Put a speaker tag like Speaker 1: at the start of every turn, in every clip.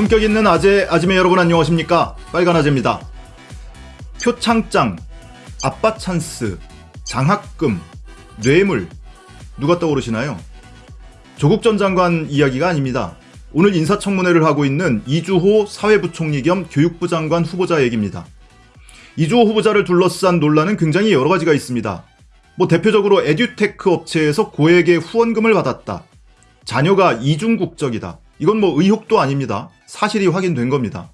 Speaker 1: 품격 있는 아재, 아지매 여러분 안녕하십니까? 빨간 아재입니다. 표창장, 아빠 찬스, 장학금, 뇌물, 누가 떠오르시나요? 조국 전 장관 이야기가 아닙니다. 오늘 인사청문회를 하고 있는 이주호 사회부총리 겸 교육부 장관 후보자 얘기입니다. 이주호 후보자를 둘러싼 논란은 굉장히 여러 가지가 있습니다. 뭐 대표적으로 에듀테크 업체에서 고액의 후원금을 받았다. 자녀가 이중 국적이다. 이건 뭐 의혹도 아닙니다. 사실이 확인된 겁니다.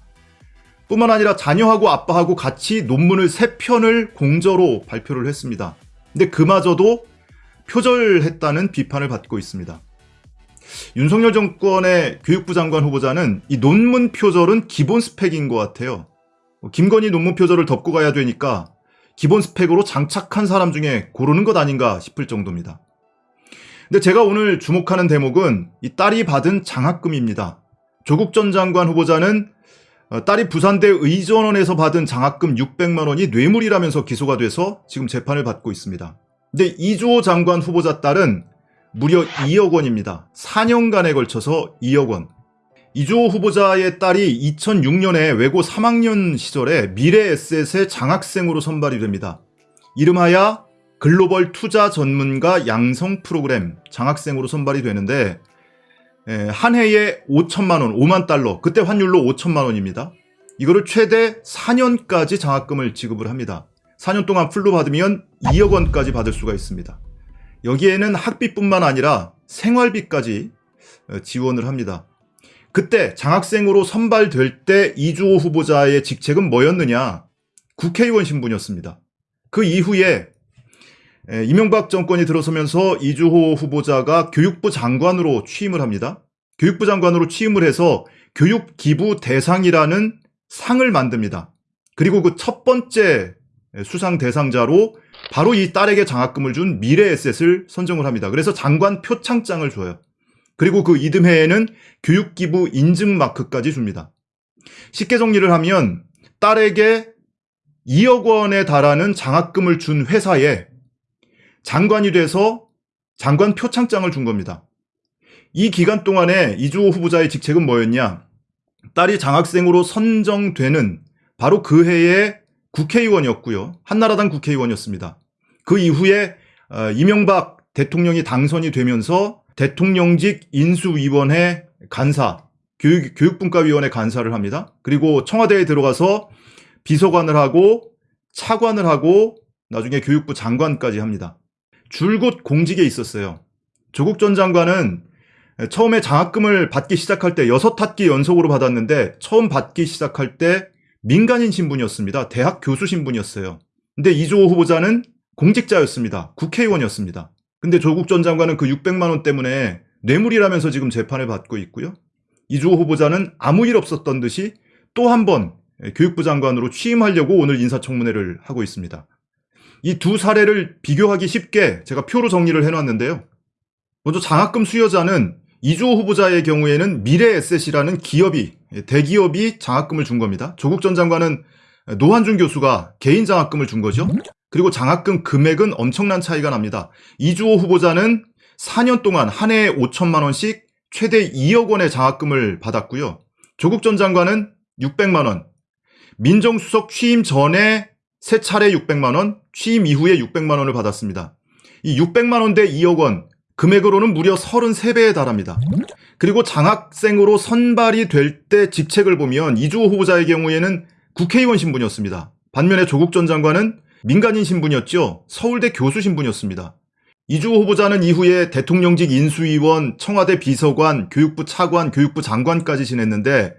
Speaker 1: 뿐만 아니라 자녀하고 아빠하고 같이 논문을 세 편을 공저로 발표를 했습니다. 근데 그마저도 표절했다는 비판을 받고 있습니다. 윤석열 정권의 교육부 장관 후보자는 이 논문 표절은 기본 스펙인 것 같아요. 김건희 논문 표절을 덮고 가야 되니까 기본 스펙으로 장착한 사람 중에 고르는 것 아닌가 싶을 정도입니다. 근데 제가 오늘 주목하는 대목은 이 딸이 받은 장학금입니다. 조국 전 장관 후보자는 어, 딸이 부산대 의전원에서 받은 장학금 600만 원이 뇌물이라면서 기소가 돼서 지금 재판을 받고 있습니다. 근데 이주호 장관 후보자 딸은 무려 2억 원입니다. 4년간에 걸쳐서 2억 원. 이주호 후보자의 딸이 2006년에 외고 3학년 시절에 미래에셋의 장학생으로 선발이 됩니다. 이름하여 글로벌 투자 전문가 양성 프로그램 장학생으로 선발이 되는데 한 해에 5천만 원, 5만 달러, 그때 환율로 5천만 원입니다. 이거를 최대 4년까지 장학금을 지급을 합니다. 4년 동안 풀로 받으면 2억 원까지 받을 수가 있습니다. 여기에는 학비뿐만 아니라 생활비까지 어, 지원을 합니다. 그때 장학생으로 선발될 때 이주호 후보자의 직책은 뭐였느냐? 국회의원 신분이었습니다. 그 이후에 이명박 정권이 들어서면서 이주호 후보자가 교육부 장관으로 취임을 합니다. 교육부 장관으로 취임을 해서 교육기부 대상이라는 상을 만듭니다. 그리고 그 첫 번째 수상 대상자로 바로 이 딸에게 장학금을 준 미래에셋을 선정을 합니다. 그래서 장관 표창장을 줘요. 그리고 그 이듬해에는 교육기부 인증 마크까지 줍니다. 쉽게 정리를 하면 딸에게 2억 원에 달하는 장학금을 준 회사에 장관이 돼서 장관 표창장을 준 겁니다. 이 기간 동안에 이주호 후보자의 직책은 뭐였냐? 딸이 장학생으로 선정되는 바로 그 해에 국회의원이었고요. 한나라당 국회의원이었습니다. 그 이후에 어, 이명박 대통령이 당선이 되면서 대통령직 인수위원회 간사, 교육, 교육분과위원회 간사를 합니다. 그리고 청와대에 들어가서 비서관을 하고 차관을 하고 나중에 교육부 장관까지 합니다. 줄곧 공직에 있었어요. 조국 전 장관은 처음에 장학금을 받기 시작할 때 여섯 학기 연속으로 받았는데 처음 받기 시작할 때 민간인 신분이었습니다. 대학 교수 신분이었어요. 근데 이주호 후보자는 공직자였습니다. 국회의원이었습니다. 근데 조국 전 장관은 그 600만 원 때문에 뇌물이라면서 지금 재판을 받고 있고요. 이주호 후보자는 아무 일 없었던 듯이 또 한 번 교육부 장관으로 취임하려고 오늘 인사청문회를 하고 있습니다. 이 두 사례를 비교하기 쉽게 제가 표로 정리를 해놨는데요. 먼저 장학금 수여자는 이주호 후보자의 경우에는 미래에셋이라는 기업이 대기업이 장학금을 준 겁니다. 조국 전 장관은 노한준 교수가 개인 장학금을 준 거죠. 그리고 장학금 금액은 엄청난 차이가 납니다. 이주호 후보자는 4년 동안 한 해에 5천만 원씩 최대 2억 원의 장학금을 받았고요. 조국 전 장관은 600만 원, 민정수석 취임 전에 세 차례 600만 원, 취임 이후에 600만 원을 받았습니다. 이 600만 원대 2억 원, 금액으로는 무려 33배에 달합니다. 그리고 장학생으로 선발이 될 때 직책을 보면 이주호 후보자의 경우에는 국회의원 신분이었습니다. 반면에 조국 전 장관은 민간인 신분이었죠. 서울대 교수 신분이었습니다. 이주호 후보자는 이후에 대통령직 인수위원, 청와대 비서관, 교육부 차관, 교육부 장관까지 지냈는데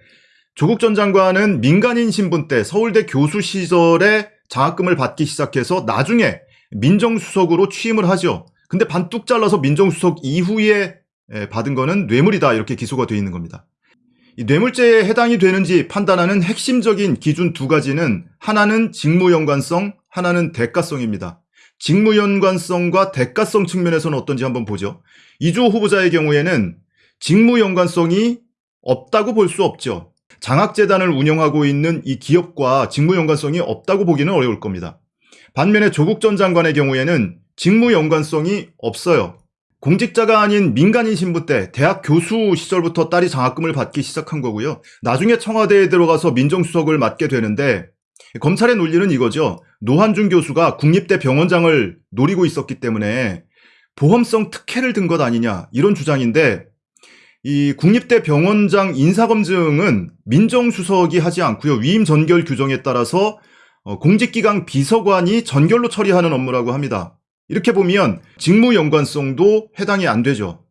Speaker 1: 조국 전 장관은 민간인 신분 때 서울대 교수 시절에 장학금을 받기 시작해서 나중에 민정수석으로 취임을 하죠. 근데 반뚝 잘라서 민정수석 이후에 받은 거는 뇌물이다 이렇게 기소가 되어 있는 겁니다. 이 뇌물죄에 해당이 되는지 판단하는 핵심적인 기준 두 가지는 하나는 직무연관성, 하나는 대가성입니다. 직무연관성과 대가성 측면에서는 어떤지 한번 보죠. 이주호 후보자의 경우에는 직무연관성이 없다고 볼 수 없죠. 장학재단을 운영하고 있는 이 기업과 직무 연관성이 없다고 보기는 어려울 겁니다. 반면에 조국 전 장관의 경우에는 직무 연관성이 없어요. 공직자가 아닌 민간인 신분 때 대학 교수 시절부터 딸이 장학금을 받기 시작한 거고요. 나중에 청와대에 들어가서 민정수석을 맡게 되는데 검찰의 논리는 이거죠. 노한준 교수가 국립대 병원장을 노리고 있었기 때문에 보험성 특혜를 든 것 아니냐 이런 주장인데 이 국립대 병원장 인사검증은 민정수석이 하지 않고요. 위임 전결 규정에 따라서 어, 공직기강 비서관이 전결로 처리하는 업무라고 합니다. 이렇게 보면 직무 연관성도 해당이 안 되죠.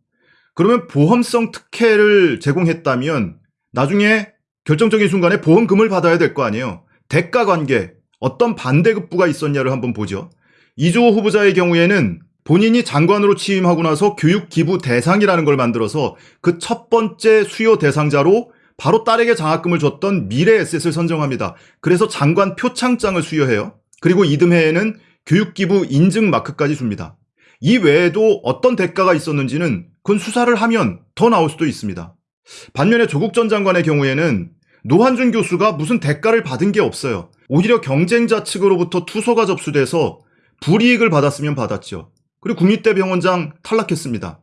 Speaker 1: 그러면 보험성 특혜를 제공했다면 나중에 결정적인 순간에 보험금을 받아야 될 거 아니에요. 대가 관계, 어떤 반대급부가 있었냐를 한번 보죠. 이주호 후보자의 경우에는 본인이 장관으로 취임하고 나서 교육 기부 대상이라는 걸 만들어서 그 첫 번째 수요 대상자로 바로 딸에게 장학금을 줬던 미래 에셋을 선정합니다. 그래서 장관 표창장을 수여해요. 그리고 이듬해에는 교육기부 인증 마크까지 줍니다. 이 외에도 어떤 대가가 있었는지는 그건 수사를 하면 더 나올 수도 있습니다. 반면에 조국 전 장관의 경우에는 노한준 교수가 무슨 대가를 받은 게 없어요. 오히려 경쟁자 측으로부터 투소가 접수돼서 불이익을 받았으면 받았죠. 그리고 국립대 병원장 탈락했습니다.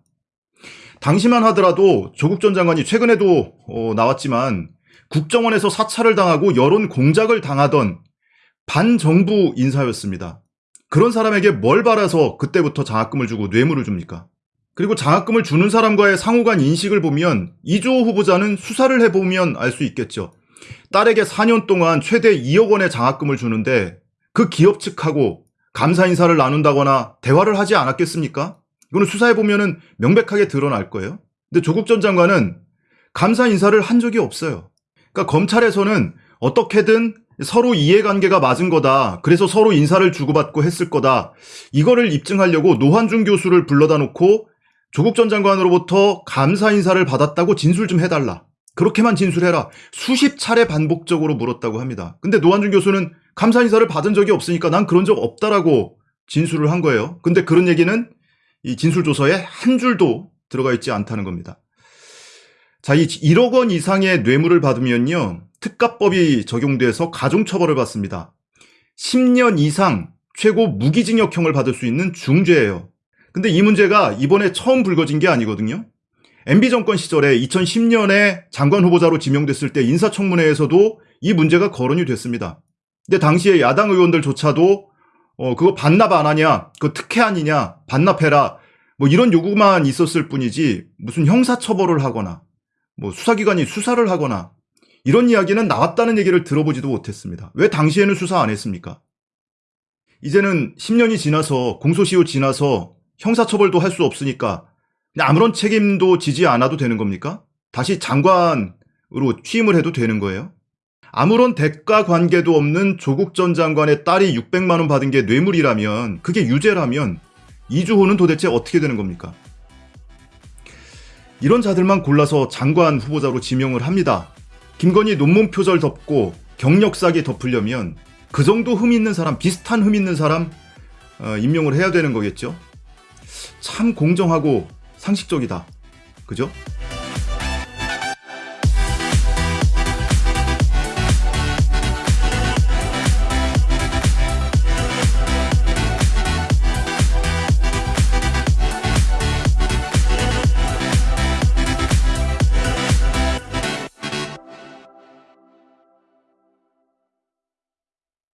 Speaker 1: 당시만 하더라도 조국 전 장관이 최근에도 어, 나왔지만 국정원에서 사찰을 당하고 여론 공작을 당하던 반정부 인사였습니다. 그런 사람에게 뭘 바라서 그때부터 장학금을 주고 뇌물을 줍니까? 그리고 장학금을 주는 사람과의 상호간 인식을 보면 이주호 후보자는 수사를 해보면 알 수 있겠죠. 딸에게 4년 동안 최대 2억 원의 장학금을 주는데 그 기업 측하고 감사 인사를 나눈다거나 대화를 하지 않았겠습니까? 이거는 수사해보면 명백하게 드러날 거예요. 근데 조국 전 장관은 감사 인사를 한 적이 없어요. 그러니까 검찰에서는 어떻게든 서로 이해관계가 맞은 거다. 그래서 서로 인사를 주고받고 했을 거다. 이거를 입증하려고 노환준 교수를 불러다 놓고 조국 전 장관으로부터 감사 인사를 받았다고 진술 좀 해달라. 그렇게만 진술해라. 수십 차례 반복적으로 물었다고 합니다. 근데 노환준 교수는 감사 인사를 받은 적이 없으니까 난 그런 적 없다라고 진술을 한 거예요. 근데 그런 얘기는 이 진술조서에 한 줄도 들어가 있지 않다는 겁니다. 자, 이 1억 원 이상의 뇌물을 받으면요. 특가법이 적용돼서 가중처벌을 받습니다. 10년 이상 최고 무기징역형을 받을 수 있는 중죄예요. 근데 이 문제가 이번에 처음 불거진 게 아니거든요. MB 정권 시절에 2010년에 장관 후보자로 지명됐을 때 인사청문회에서도 이 문제가 거론이 됐습니다. 근데 당시에 야당 의원들조차도 어 그거 반납 안 하냐, 그 특혜 아니냐, 반납해라, 뭐 이런 요구만 있었을 뿐이지 무슨 형사처벌을 하거나 뭐 수사기관이 수사를 하거나 이런 이야기는 나왔다는 얘기를 들어보지도 못했습니다. 왜 당시에는 수사 안 했습니까? 이제는 10년이 지나서 공소시효 지나서 형사처벌도 할 수 없으니까 아무런 책임도 지지 않아도 되는 겁니까? 다시 장관으로 취임을 해도 되는 거예요? 아무런 대가 관계도 없는 조국 전 장관의 딸이 600만 원 받은 게 뇌물이라면 그게 유죄라면 이주호는 도대체 어떻게 되는 겁니까? 이런 자들만 골라서 장관 후보자로 지명을 합니다. 김건희 논문 표절 덮고 경력 사기 덮으려면 그 정도 흠 있는 사람, 비슷한 흠 있는 사람 어, 임명을 해야 되는 거겠죠. 참 공정하고 상식적이다. 그죠?